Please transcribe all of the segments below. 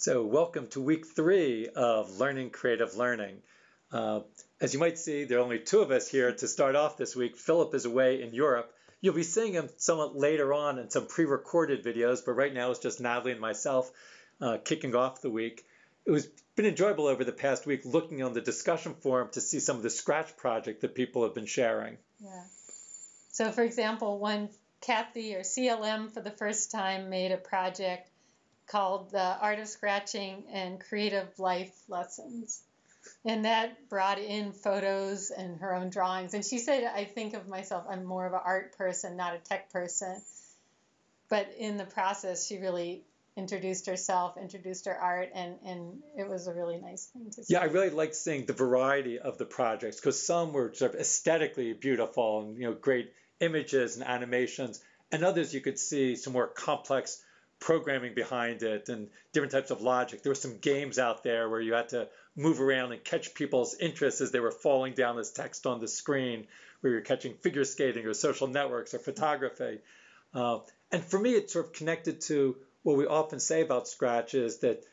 So, welcome to week three of Learning Creative Learning. Uh, as you might see, there are only two of us here to start off this week. Philip is away in Europe. You'll be seeing him somewhat later on in some pre recorded videos, but right now it's just Natalie and myself uh, kicking off the week. It was been enjoyable over the past week looking on the discussion forum to see some of the Scratch project that people have been sharing. Yeah. So, for example, one Kathy or CLM for the first time made a project called The Art of Scratching and Creative Life Lessons. And that brought in photos and her own drawings. And she said, I think of myself, I'm more of an art person, not a tech person. But in the process, she really introduced herself, introduced her art, and, and it was a really nice thing to see. Yeah, I really liked seeing the variety of the projects because some were sort of aesthetically beautiful and you know great images and animations, and others you could see some more complex programming behind it and different types of logic. There were some games out there where you had to move around and catch people's interest as they were falling down this text on the screen, where you're catching figure skating or social networks or photography. Uh, and for me, it's sort of connected to what we often say about Scratch is that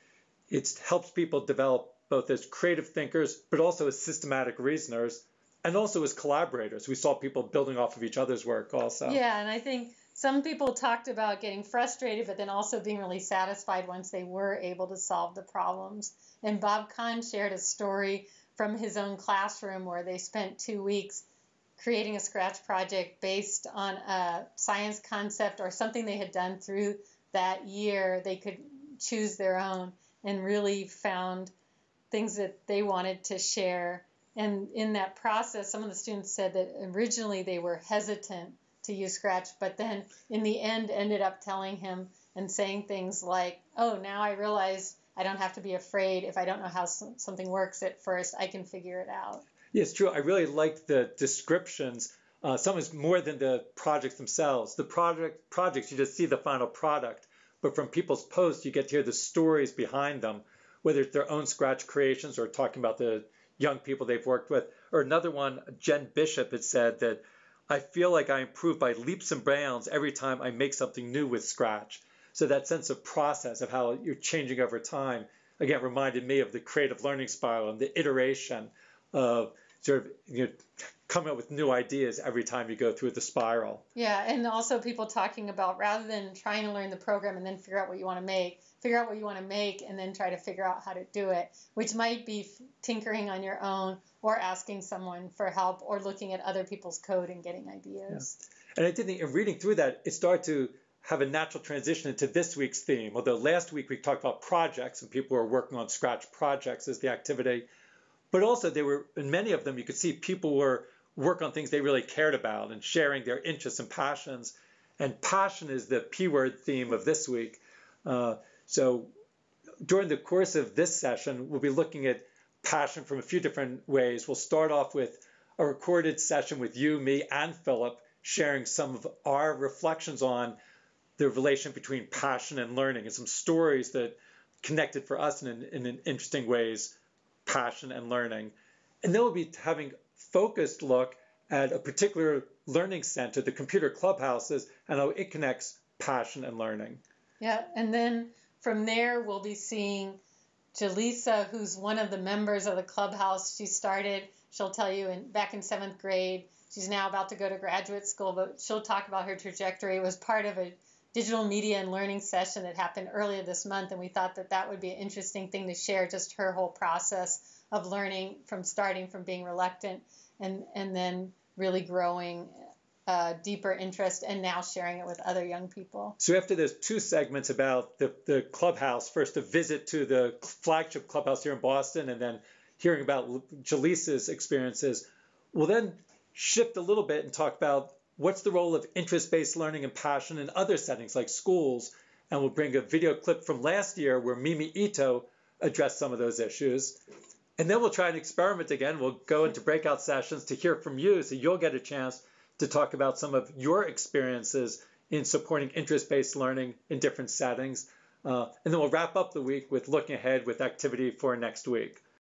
it helps people develop both as creative thinkers, but also as systematic reasoners, and also as collaborators. We saw people building off of each other's work also. Yeah, and I think some people talked about getting frustrated, but then also being really satisfied once they were able to solve the problems. And Bob Kahn shared a story from his own classroom where they spent two weeks creating a Scratch project based on a science concept or something they had done through that year. They could choose their own and really found things that they wanted to share. And in that process, some of the students said that originally they were hesitant to use Scratch, but then in the end ended up telling him and saying things like, "Oh, now I realize I don't have to be afraid if I don't know how something works at first. I can figure it out." Yeah, it's true. I really like the descriptions. Uh, some is more than the projects themselves. The project projects you just see the final product, but from people's posts you get to hear the stories behind them, whether it's their own Scratch creations or talking about the young people they've worked with. Or another one, Jen Bishop had said that I feel like I improve by leaps and bounds every time I make something new with Scratch. So that sense of process of how you're changing over time, again, reminded me of the creative learning spiral and the iteration of sort of you know, coming up with new ideas every time you go through the spiral. Yeah, and also people talking about rather than trying to learn the program and then figure out what you want to make, figure out what you want to make and then try to figure out how to do it, which might be tinkering on your own or asking someone for help or looking at other people's code and getting ideas. Yeah. And I did think in reading through that, it started to have a natural transition into this week's theme. Although last week we talked about projects and people were working on Scratch projects as the activity, but also they were in many of them you could see people were work on things they really cared about and sharing their interests and passions. And passion is the P word theme of this week. Uh, so during the course of this session, we'll be looking at passion from a few different ways. We'll start off with a recorded session with you, me, and Philip sharing some of our reflections on the relation between passion and learning and some stories that connected for us in, in, in interesting ways, passion and learning. And then we'll be having focused look at a particular learning center, the computer clubhouses, and how it connects passion and learning. Yeah, and then from there, we'll be seeing Jaleesa, who's one of the members of the clubhouse. She started, she'll tell you, in, back in seventh grade. She's now about to go to graduate school, but she'll talk about her trajectory. It was part of a digital media and learning session that happened earlier this month, and we thought that that would be an interesting thing to share, just her whole process of learning from starting from being reluctant and, and then really growing uh, deeper interest and now sharing it with other young people. So after those two segments about the, the clubhouse, first a visit to the flagship clubhouse here in Boston and then hearing about Jaleesa's experiences, we'll then shift a little bit and talk about what's the role of interest-based learning and passion in other settings like schools. And we'll bring a video clip from last year where Mimi Ito addressed some of those issues. And then we'll try an experiment again. We'll go into breakout sessions to hear from you so you'll get a chance to talk about some of your experiences in supporting interest-based learning in different settings. Uh, and then we'll wrap up the week with looking ahead with activity for next week.